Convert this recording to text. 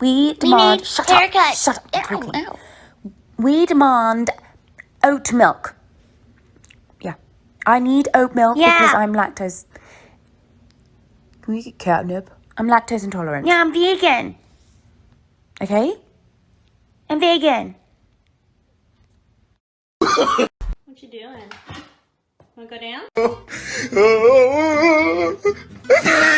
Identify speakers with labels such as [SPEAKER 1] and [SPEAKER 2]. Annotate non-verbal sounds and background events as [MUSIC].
[SPEAKER 1] We demand.
[SPEAKER 2] We
[SPEAKER 1] shut
[SPEAKER 2] haircut.
[SPEAKER 1] up. Shut up.
[SPEAKER 2] Ow, ow.
[SPEAKER 1] We demand oat milk. Yeah. I need oat milk
[SPEAKER 2] Yeah.
[SPEAKER 1] because I'm lactose. Can we get catnip? I'm lactose intolerant.
[SPEAKER 2] Yeah, I'm vegan.
[SPEAKER 1] Okay?
[SPEAKER 2] I'm vegan.
[SPEAKER 3] What you doing? Wanna go down? [LAUGHS]